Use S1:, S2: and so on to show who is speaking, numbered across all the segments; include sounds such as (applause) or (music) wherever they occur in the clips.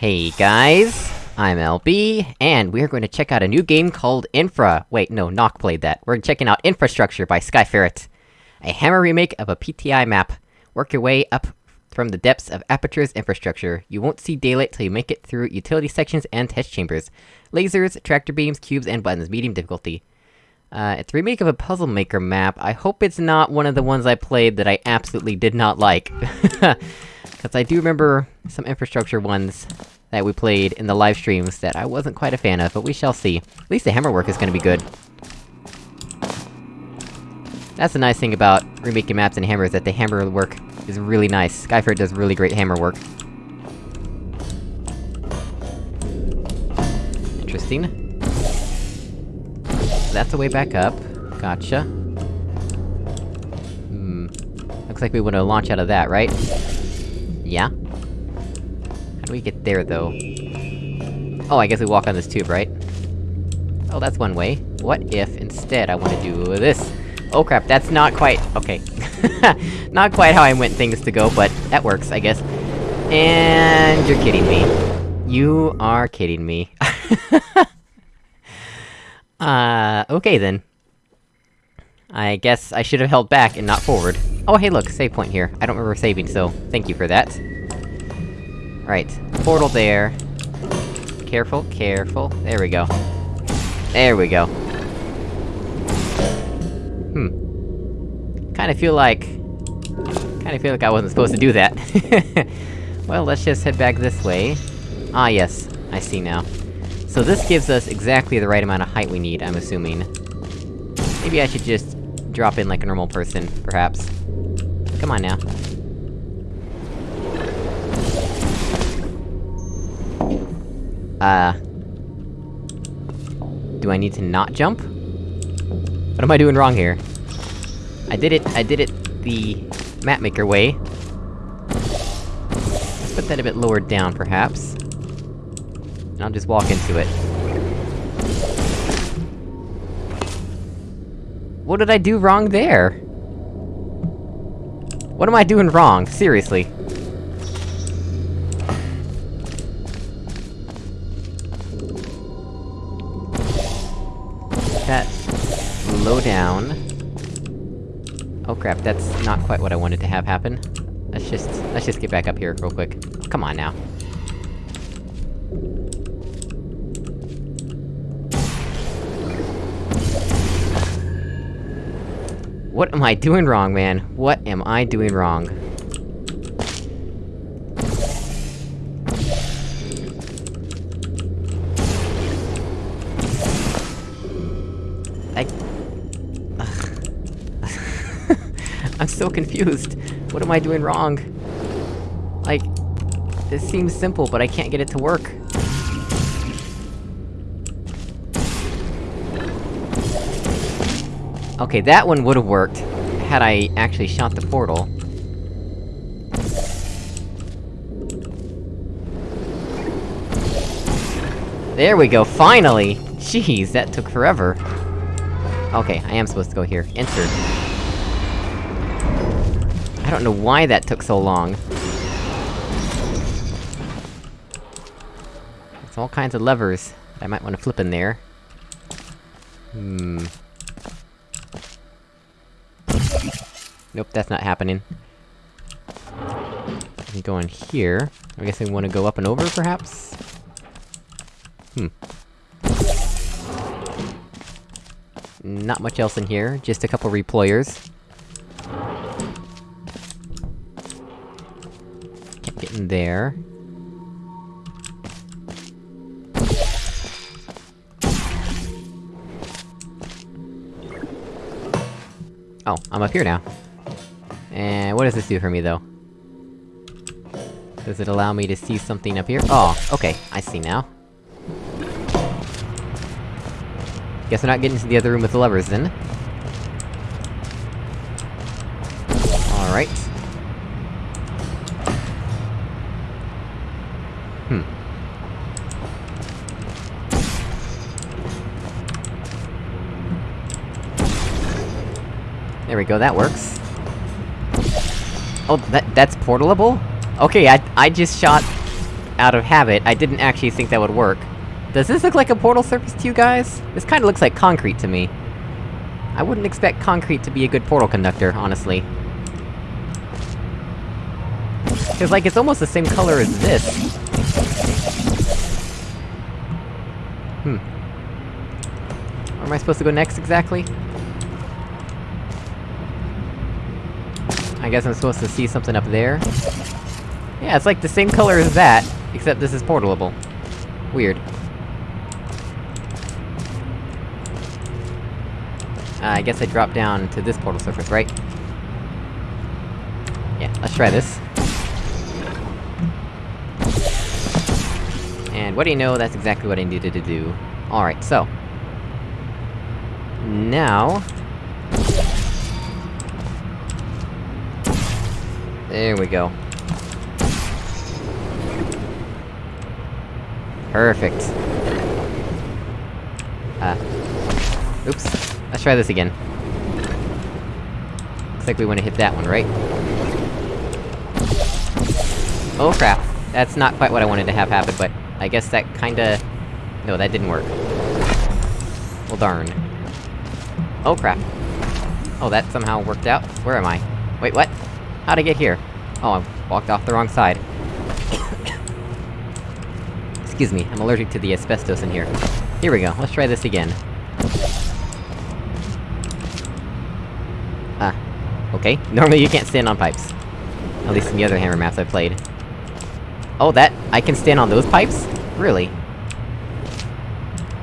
S1: Hey guys, I'm LB, and we're going to check out a new game called Infra- wait, no, Nock played that. We're checking out Infrastructure by Skyferret. A hammer remake of a PTI map. Work your way up from the depths of Aperture's infrastructure. You won't see daylight till you make it through utility sections and test chambers. Lasers, tractor beams, cubes, and buttons, medium difficulty. Uh, it's a remake of a Puzzle Maker map. I hope it's not one of the ones I played that I absolutely did not like. (laughs) Cause I do remember some infrastructure ones that we played in the live streams that I wasn't quite a fan of, but we shall see. At least the hammer work is gonna be good. That's the nice thing about remaking maps and hammers, that the hammer work is really nice. Skyferret does really great hammer work. Interesting. That's the way back up. Gotcha. Hmm. Looks like we wanna launch out of that, right? Yeah? How do we get there, though? Oh, I guess we walk on this tube, right? Oh, that's one way. What if, instead, I wanna do this? Oh crap, that's not quite- okay. (laughs) not quite how I meant things to go, but that works, I guess. And... you're kidding me. You are kidding me. (laughs) uh, okay then. I guess I should have held back and not forward. Oh hey look, save point here. I don't remember saving, so thank you for that. Right, portal there. Careful, careful. There we go. There we go. Hmm. Kinda feel like... Kinda feel like I wasn't supposed to do that. (laughs) well, let's just head back this way. Ah yes, I see now. So this gives us exactly the right amount of height we need, I'm assuming. Maybe I should just drop in like a normal person, perhaps. Come on now. Uh... Do I need to not jump? What am I doing wrong here? I did it- I did it the... mapmaker way. Let's put that a bit lower down, perhaps. I'll just walk into it. What did I do wrong there? What am I doing wrong? Seriously. That... slow down. Oh crap, that's not quite what I wanted to have happen. Let's just- let's just get back up here real quick. Come on now. What am I doing wrong, man? What am I doing wrong? I... (laughs) I'm so confused. What am I doing wrong? Like... This seems simple, but I can't get it to work. Okay, that one would've worked, had I actually shot the portal. There we go, finally! Jeez, that took forever. Okay, I am supposed to go here. Enter. I don't know why that took so long. There's all kinds of levers I might wanna flip in there. Hmm... Nope, that's not happening. We go in here. I guess we wanna go up and over, perhaps? Hmm. Not much else in here, just a couple reployers. Can't get in there. Oh, I'm up here now. And what does this do for me, though? Does it allow me to see something up here? Oh, okay, I see now. Guess we're not getting to the other room with the levers, then. Alright. Hmm. There we go, that works. Oh, that- that's portalable? Okay, I- I just shot... out of habit, I didn't actually think that would work. Does this look like a portal surface to you guys? This kinda looks like concrete to me. I wouldn't expect concrete to be a good portal conductor, honestly. Cause like, it's almost the same color as this. Hmm. Where am I supposed to go next, exactly? Guess I'm supposed to see something up there? Yeah, it's like the same color as that, except this is portalable. Weird. Uh, I guess I drop down to this portal surface, right? Yeah, let's try this. And what do you know, that's exactly what I needed to do. Alright, so... Now... There we go. Perfect. Uh... Oops. Let's try this again. Looks like we wanna hit that one, right? Oh crap. That's not quite what I wanted to have happen, but... I guess that kinda... No, that didn't work. Well darn. Oh crap. Oh, that somehow worked out? Where am I? Wait, what? How'd I get here? Oh, I walked off the wrong side. Excuse me, I'm allergic to the asbestos in here. Here we go, let's try this again. Ah. Okay, (laughs) normally you can't stand on pipes. At least in the other hammer maps I played. Oh, that- I can stand on those pipes? Really?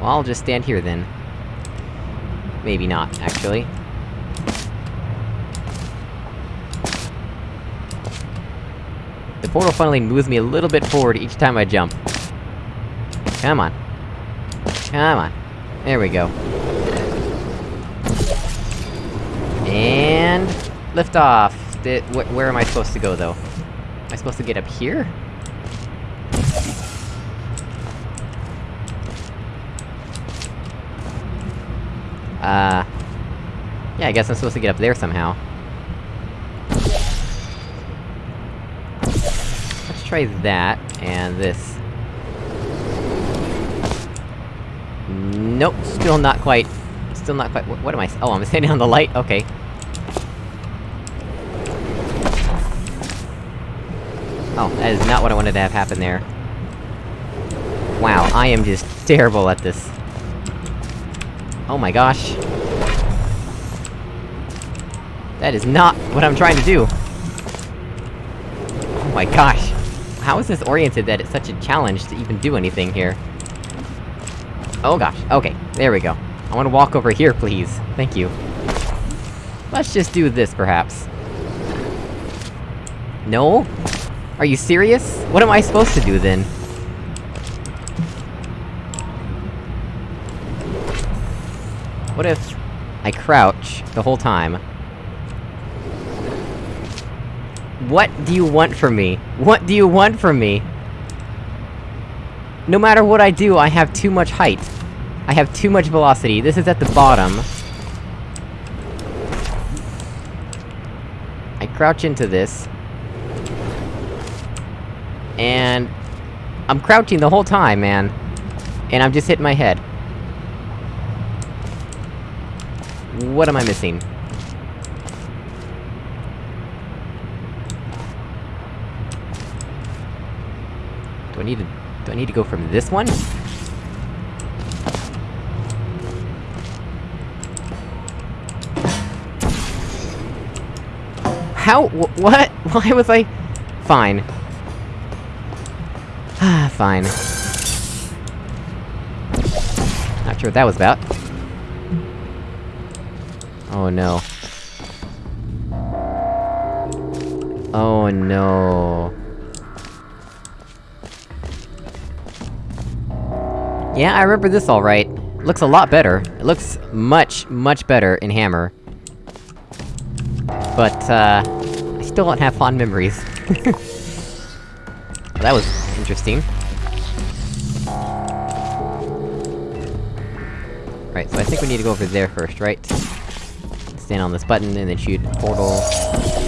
S1: Well, I'll just stand here then. Maybe not, actually. The portal finally moves me a little bit forward each time I jump. Come on. Come on. There we go. And... Lift off! Wh where am I supposed to go, though? Am I supposed to get up here? Uh... Yeah, I guess I'm supposed to get up there somehow. Try that, and this. Nope, still not quite... Still not quite- what, what am I- oh, I'm (laughs) standing on the light? Okay. Oh, that is not what I wanted to have happen there. Wow, I am just terrible at this. Oh my gosh. That is not what I'm trying to do! Oh my gosh! How is this oriented that it's such a challenge to even do anything here? Oh gosh, okay, there we go. I wanna walk over here, please. Thank you. Let's just do this, perhaps. No? Are you serious? What am I supposed to do, then? What if... I crouch the whole time? What do you want from me? What do you want from me? No matter what I do, I have too much height. I have too much velocity, this is at the bottom. I crouch into this. And... I'm crouching the whole time, man. And I'm just hitting my head. What am I missing? Do I need to... do I need to go from this one? How- wh what? (laughs) Why was I- Fine. Ah, fine. Not sure what that was about. Oh no. Oh no. Yeah, I remember this alright. Looks a lot better. It looks much, much better in Hammer. But, uh... I still don't have fond memories. well, (laughs) that was interesting. Right, so I think we need to go over there first, right? Stand on this button, and then shoot portal...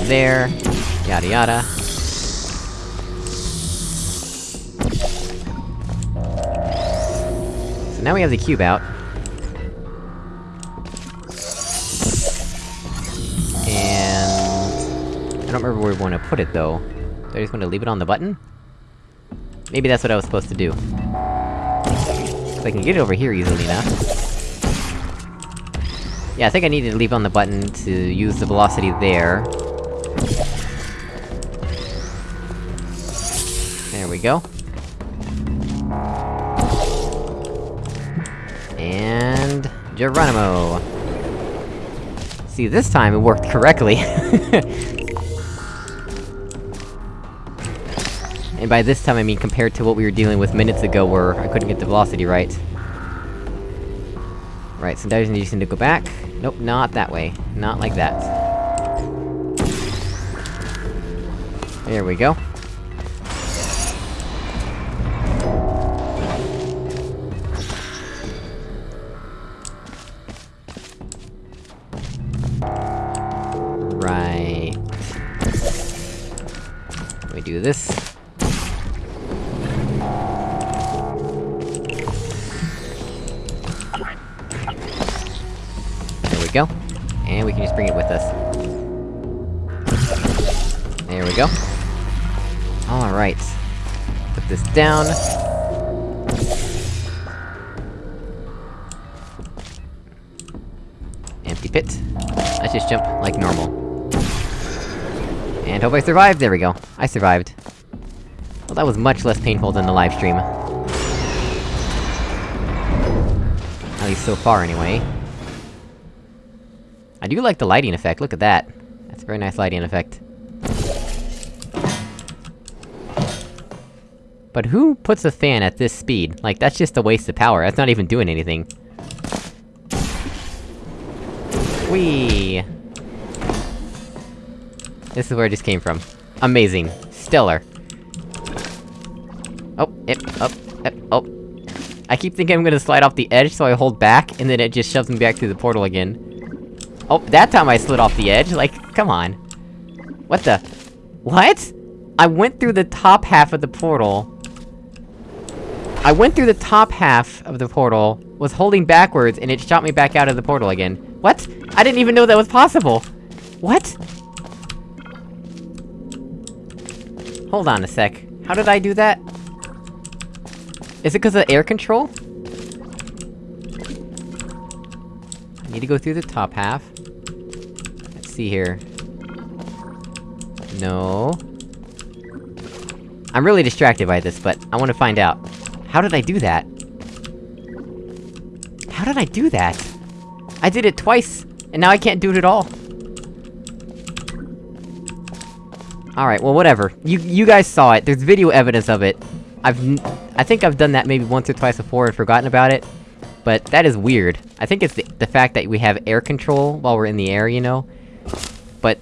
S1: there... yada yada. So now we have the cube out. And... I don't remember where we want to put it, though. Do I just want to leave it on the button? Maybe that's what I was supposed to do. I can get it over here easily enough. Yeah, I think I needed to leave on the button to use the velocity there. There we go. Geronimo! See, this time it worked correctly. (laughs) and by this time I mean compared to what we were dealing with minutes ago where I couldn't get the velocity right. Right, so now you just need to go back. Nope, not that way. Not like that. There we go. Right... Me do this. There we go. And we can just bring it with us. There we go. Alright. Put this down. Empty pit. Let's just jump like normal. And hope I survived, there we go. I survived. Well, that was much less painful than the live stream. At least so far, anyway. I do like the lighting effect, look at that. That's a very nice lighting effect. But who puts a fan at this speed? Like, that's just a waste of power, that's not even doing anything. Whee! This is where it just came from. Amazing. Stellar. Oh, it, up, oh. I keep thinking I'm gonna slide off the edge, so I hold back, and then it just shoves me back through the portal again. Oh, that time I slid off the edge, like, come on. What the- What?! I went through the top half of the portal. I went through the top half of the portal, was holding backwards, and it shot me back out of the portal again. What?! I didn't even know that was possible! What?! Hold on a sec. How did I do that? Is it cause of air control? I need to go through the top half. Let's see here. No... I'm really distracted by this, but I wanna find out. How did I do that? How did I do that? I did it twice, and now I can't do it at all. Alright, well whatever. You- you guys saw it, there's video evidence of it. I've I think I've done that maybe once or twice before and forgotten about it. But that is weird. I think it's the, the fact that we have air control while we're in the air, you know? But...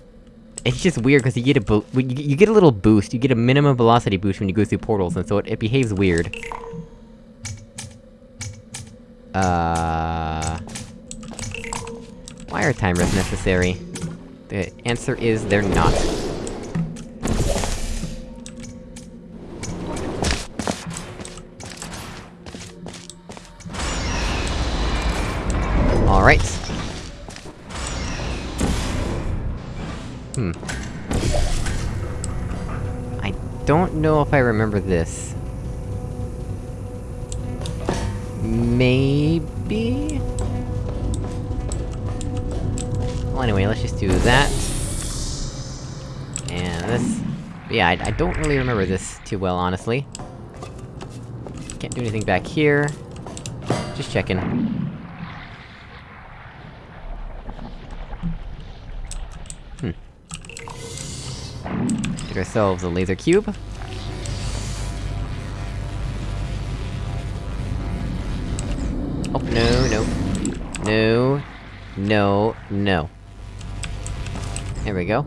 S1: It's just weird, because you get a bo- you, you get a little boost, you get a minimum velocity boost when you go through portals, and so it, it behaves weird. Uh... Why are timers necessary? The answer is, they're not. Know if I remember this. Maybe? Well anyway, let's just do that. And this... Yeah, I, I don't really remember this too well, honestly. Can't do anything back here. Just checking. Hmm. Get ourselves a laser cube. Oh, no, no. No. No, no. There we go.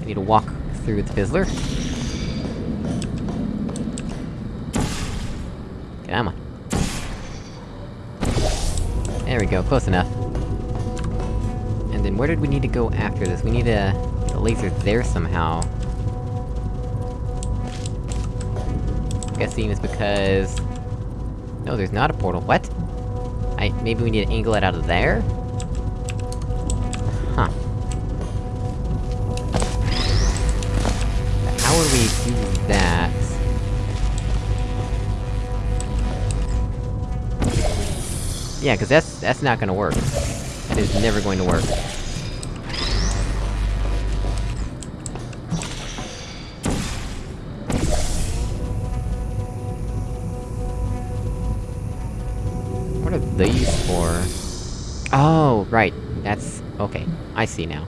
S1: I need to walk through the fizzler. Come on. There we go, close enough. And then where did we need to go after this? We need get a laser there somehow. I Guessing it's because... No, there's not a portal. What? I- maybe we need to angle it out of there? Huh. How would we do that? Yeah, cause that's- that's not gonna work. That is never going to work. These for? Oh, right. That's... okay. I see now.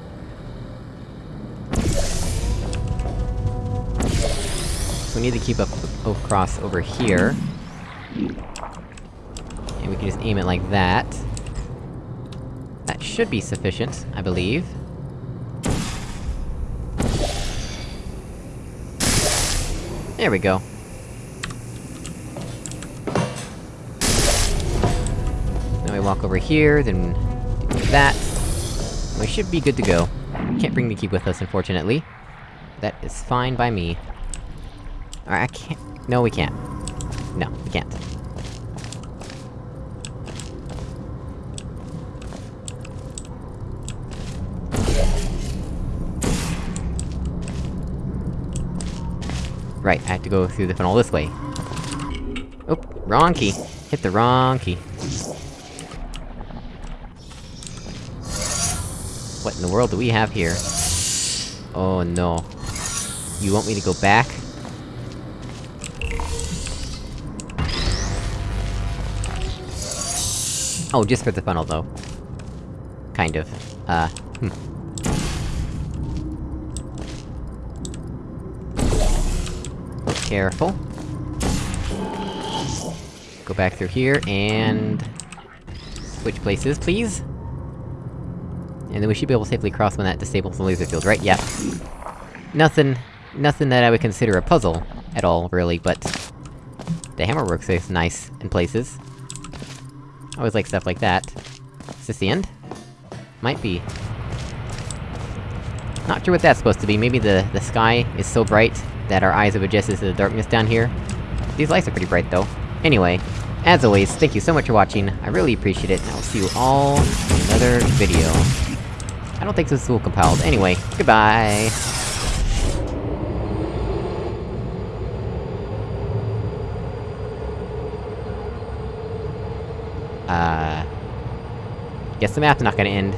S1: So we need to keep up across over here. And we can just aim it like that. That should be sufficient, I believe. There we go. Walk over here, then that. We should be good to go. Can't bring the key with us, unfortunately. That is fine by me. Alright, I can't- no, we can't. No, we can't. Right, I have to go through the funnel this way. Oh, wrong key. Hit the wrong key. What in the world do we have here? Oh no. You want me to go back? Oh, just for the funnel, though. Kind of. Uh, hmm. Careful. Go back through here, and... Switch places, please? And then we should be able to safely cross when that disables the laser field, right? Yeah. Nothing... Nothing that I would consider a puzzle, at all, really, but... The hammer works is nice, in places. I always like stuff like that. Is this the end? Might be. Not sure what that's supposed to be, maybe the- the sky is so bright that our eyes have adjusted to the darkness down here. These lights are pretty bright, though. Anyway, as always, thank you so much for watching, I really appreciate it, and I will see you all in another video. I don't think this is all compiled. Anyway, goodbye! Uh... Guess the map's not gonna end.